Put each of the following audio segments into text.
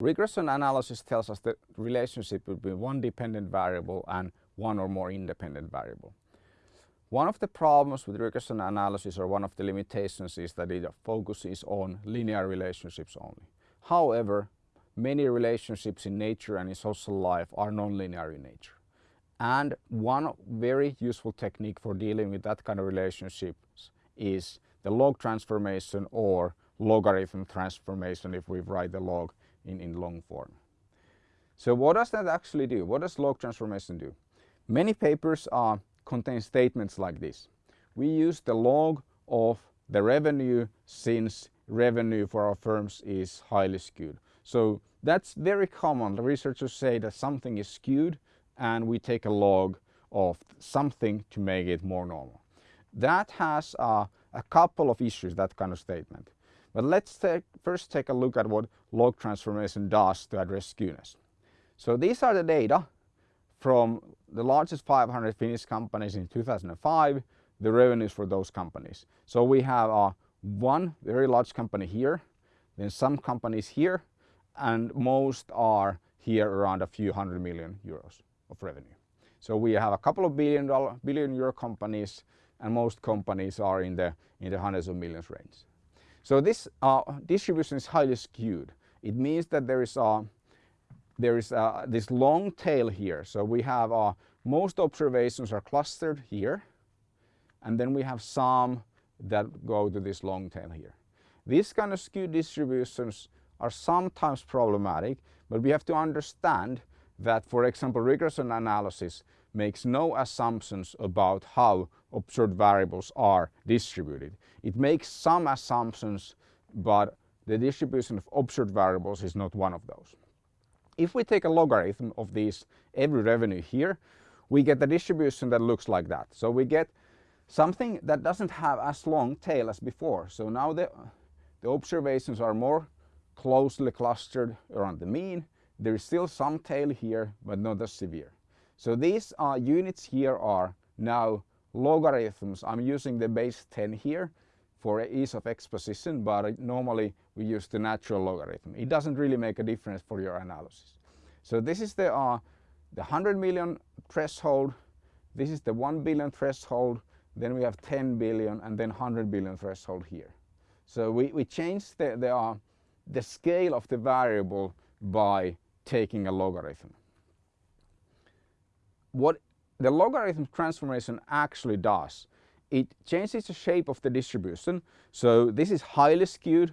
Regression analysis tells us the relationship between one dependent variable and one or more independent variable. One of the problems with regression analysis or one of the limitations is that it focuses on linear relationships only. However, many relationships in nature and in social life are nonlinear in nature. And one very useful technique for dealing with that kind of relationships is the log transformation or logarithm transformation if we write the log in, in long form. So what does that actually do? What does log transformation do? Many papers uh, contain statements like this. We use the log of the revenue since revenue for our firms is highly skewed. So that's very common. The researchers say that something is skewed and we take a log of something to make it more normal. That has uh, a couple of issues, that kind of statement. But let's take, first take a look at what log transformation does to address skewness. So these are the data from the largest 500 Finnish companies in 2005, the revenues for those companies. So we have uh, one very large company here, then some companies here, and most are here around a few hundred million euros of revenue. So we have a couple of billion dollar, billion euro companies and most companies are in the, in the hundreds of millions range. So this uh, distribution is highly skewed. It means that there is, uh, there is this long tail here. So we have uh, most observations are clustered here and then we have some that go to this long tail here. These kind of skewed distributions are sometimes problematic but we have to understand that for example regression analysis makes no assumptions about how observed variables are distributed. It makes some assumptions but the distribution of observed variables is not one of those. If we take a logarithm of these every revenue here we get a distribution that looks like that. So we get something that doesn't have as long tail as before. So now the, the observations are more closely clustered around the mean. There is still some tail here but not as severe. So these uh, units here are now logarithms. I'm using the base 10 here for ease of exposition, but normally we use the natural logarithm. It doesn't really make a difference for your analysis. So this is the, uh, the 100 million threshold, this is the 1 billion threshold, then we have 10 billion and then 100 billion threshold here. So we, we change the, the, uh, the scale of the variable by taking a logarithm. What the logarithm transformation actually does, it changes the shape of the distribution. So this is highly skewed,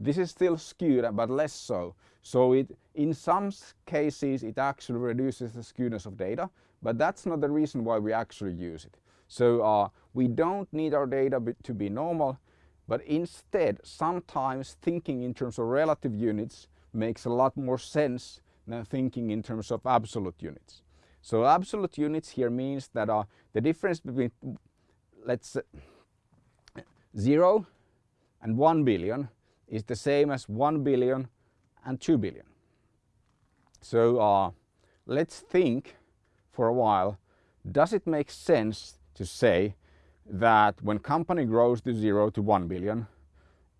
this is still skewed but less so. So it, in some cases it actually reduces the skewness of data, but that's not the reason why we actually use it. So uh, we don't need our data to be normal, but instead sometimes thinking in terms of relative units makes a lot more sense than thinking in terms of absolute units. So absolute units here means that uh, the difference between let's say 0 and 1 billion is the same as 1 billion and 2 billion. So uh, let's think for a while, does it make sense to say that when company grows to 0 to 1 billion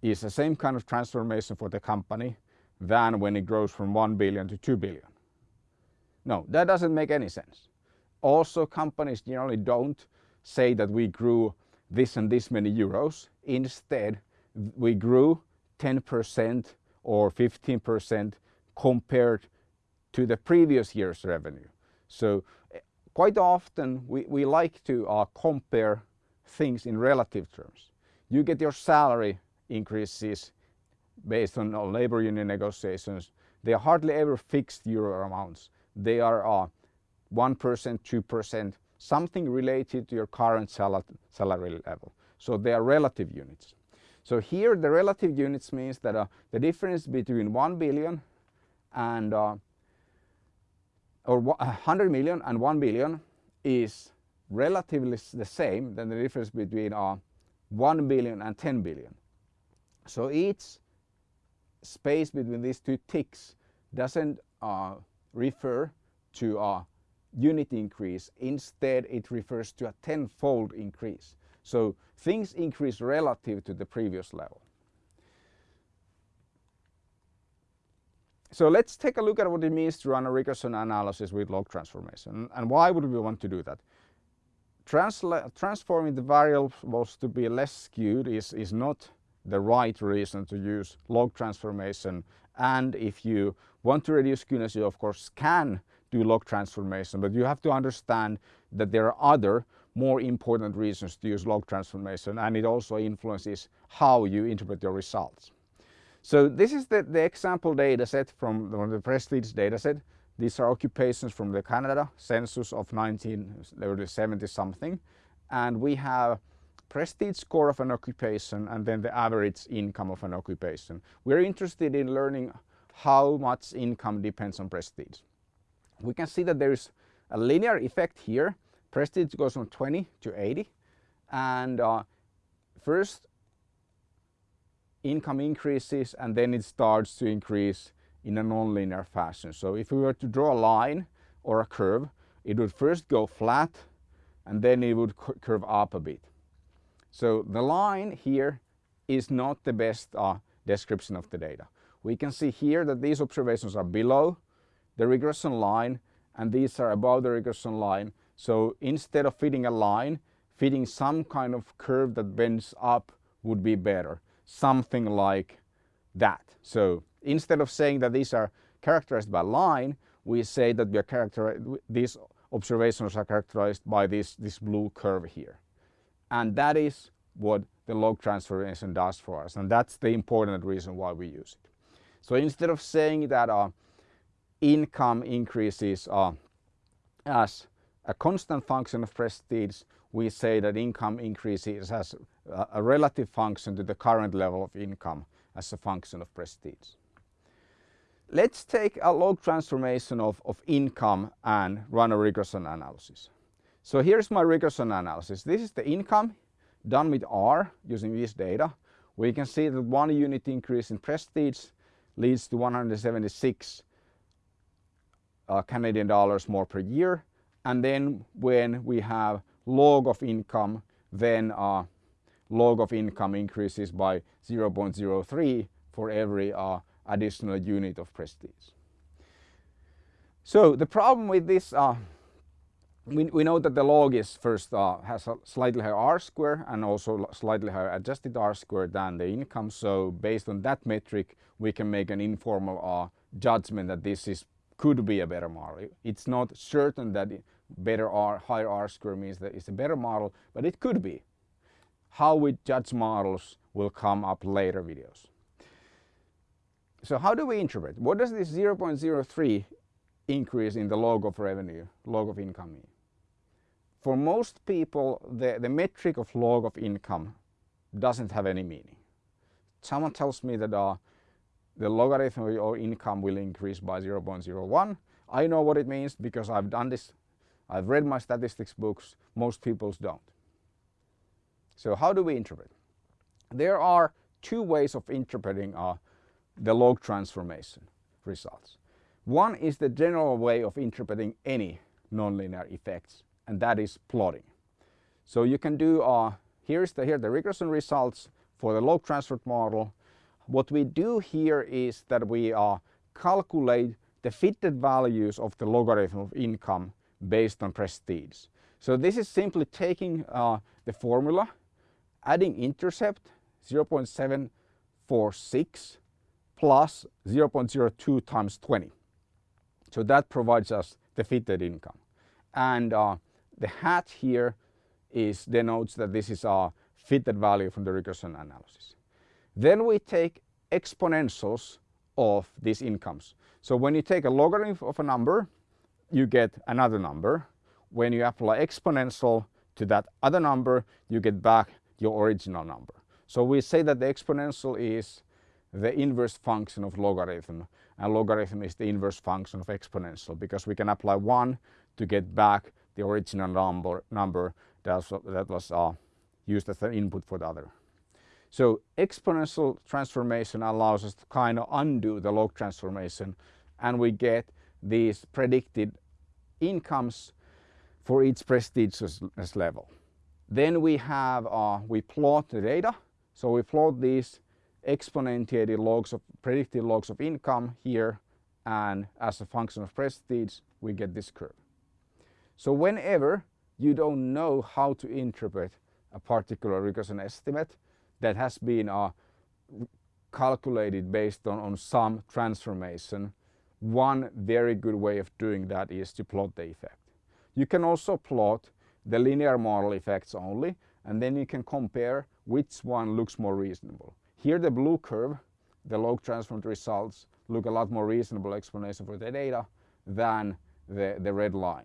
is the same kind of transformation for the company than when it grows from 1 billion to 2 billion? No, that doesn't make any sense. Also, companies generally don't say that we grew this and this many euros. Instead, we grew 10% or 15% compared to the previous year's revenue. So eh, quite often we, we like to uh, compare things in relative terms. You get your salary increases based on labor union negotiations. They are hardly ever fixed euro amounts they are uh, 1%, 2%, something related to your current sal salary level. So they are relative units. So here the relative units means that uh, the difference between 1 billion and uh, or 100 million and 1 billion is relatively the same than the difference between uh, 1 billion and 10 billion. So each space between these two ticks doesn't uh, refer to a unit increase. Instead, it refers to a tenfold increase. So things increase relative to the previous level. so let's take a look at what it means to run a regression analysis with log transformation and why would we want to do that. Transla transforming the variables to be less skewed is, is not the right reason to use log transformation and if you want to reduce skewness you of course can do log transformation but you have to understand that there are other more important reasons to use log transformation and it also influences how you interpret your results. So this is the, the example data set from the, the Prestige data set. These are occupations from the Canada census of 1970 something and we have prestige score of an occupation and then the average income of an occupation. We're interested in learning how much income depends on prestige. We can see that there is a linear effect here. Prestige goes from 20 to 80 and uh, first income increases and then it starts to increase in a non-linear fashion. So if we were to draw a line or a curve, it would first go flat and then it would curve up a bit. So the line here is not the best uh, description of the data. We can see here that these observations are below the regression line and these are above the regression line. So instead of fitting a line, fitting some kind of curve that bends up would be better. Something like that. So instead of saying that these are characterized by line, we say that we are these observations are characterized by this, this blue curve here. And that is what the log transformation does for us. And that's the important reason why we use it. So instead of saying that uh, income increases uh, as a constant function of prestige, we say that income increases as a, a relative function to the current level of income as a function of prestige. Let's take a log transformation of, of income and run a regression analysis. So here's my regression analysis. This is the income done with R using this data. We can see that one unit increase in prestige leads to 176 uh, Canadian dollars more per year. And then when we have log of income, then uh, log of income increases by 0.03 for every uh, additional unit of prestige. So the problem with this uh, we, we know that the log is first uh, has a slightly higher R square and also slightly higher adjusted R square than the income. So based on that metric, we can make an informal uh, judgment that this is could be a better model. It's not certain that better R, higher R square means that it's a better model, but it could be. How we judge models will come up later videos. So how do we interpret? What does this 0.03 increase in the log of revenue, log of income mean? For most people, the, the metric of log of income doesn't have any meaning. Someone tells me that uh, the logarithm of your income will increase by 0.01. I know what it means because I've done this. I've read my statistics books. Most people don't. So how do we interpret? There are two ways of interpreting uh, the log transformation results. One is the general way of interpreting any nonlinear effects and that is plotting. So you can do, uh, here's the, here the regression results for the log transfer model. What we do here is that we uh, calculate the fitted values of the logarithm of income based on prestige. So this is simply taking uh, the formula, adding intercept 0.746 plus 0.02 times 20. So that provides us the fitted income. And uh, the hat here is denotes that this is a fitted value from the regression analysis. Then we take exponentials of these incomes. So when you take a logarithm of a number, you get another number. When you apply exponential to that other number, you get back your original number. So we say that the exponential is the inverse function of logarithm and logarithm is the inverse function of exponential because we can apply 1 to get back the original number, number that was, uh, used as an input for the other. So exponential transformation allows us to kind of undo the log transformation and we get these predicted incomes for each prestigious level. Then we have, uh, we plot the data. So we plot these exponentiated logs of predicted logs of income here and as a function of prestige we get this curve. So whenever you don't know how to interpret a particular regression estimate that has been uh, calculated based on, on some transformation, one very good way of doing that is to plot the effect. You can also plot the linear model effects only and then you can compare which one looks more reasonable. Here the blue curve, the log transformed results look a lot more reasonable explanation for the data than the, the red line.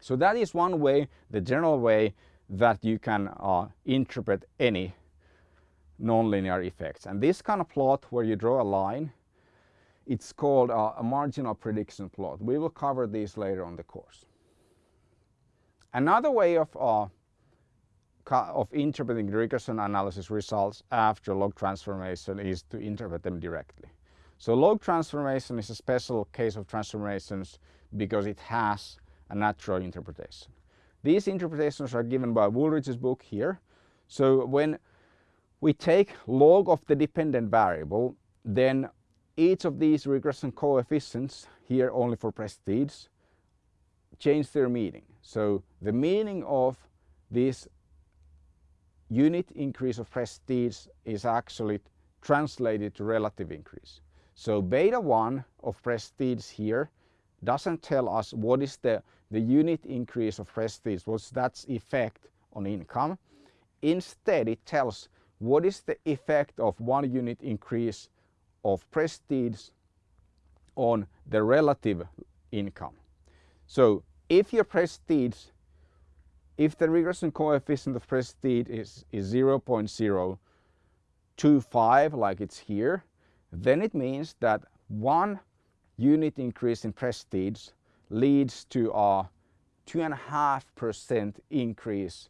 So that is one way, the general way that you can uh, interpret any nonlinear effects. And this kind of plot where you draw a line, it's called uh, a marginal prediction plot. We will cover these later on the course. Another way of, uh, of interpreting regression analysis results after log transformation is to interpret them directly. So log transformation is a special case of transformations because it has a natural interpretation. These interpretations are given by Wooldridge's book here. So when we take log of the dependent variable, then each of these regression coefficients, here only for prestige, change their meaning. So the meaning of this unit increase of prestige is actually translated to relative increase. So beta 1 of prestige here doesn't tell us what is the, the unit increase of prestige, what's that effect on income. Instead, it tells what is the effect of one unit increase of prestige on the relative income. So if your prestige, if the regression coefficient of prestige is, is 0.025 like it's here, then it means that one unit increase in prestige leads to a two and a half percent increase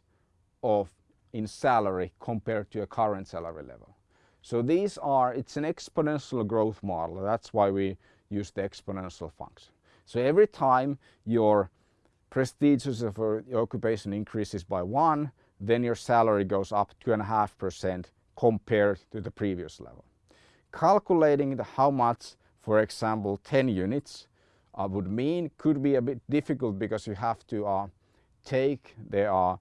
of in salary compared to a current salary level. So these are, it's an exponential growth model. That's why we use the exponential function. So every time your prestige of your occupation increases by one, then your salary goes up two and a half percent compared to the previous level. Calculating the how much for example 10 units uh, would mean could be a bit difficult because you have to uh, take the uh,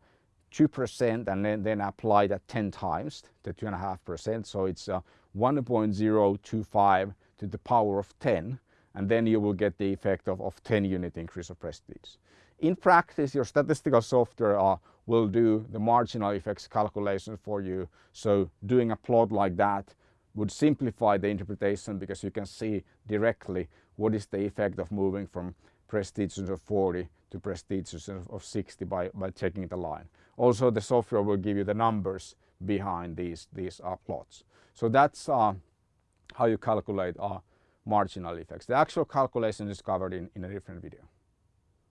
2% and then, then apply that 10 times the 2.5%. So it's uh, 1.025 to the power of 10 and then you will get the effect of, of 10 unit increase of prestige. In practice, your statistical software uh, will do the marginal effects calculation for you. So doing a plot like that would simplify the interpretation because you can see directly what is the effect of moving from prestige of 40 to prestige of 60 by, by checking the line. Also the software will give you the numbers behind these, these uh, plots. So that's uh, how you calculate uh, marginal effects. The actual calculation is covered in, in a different video.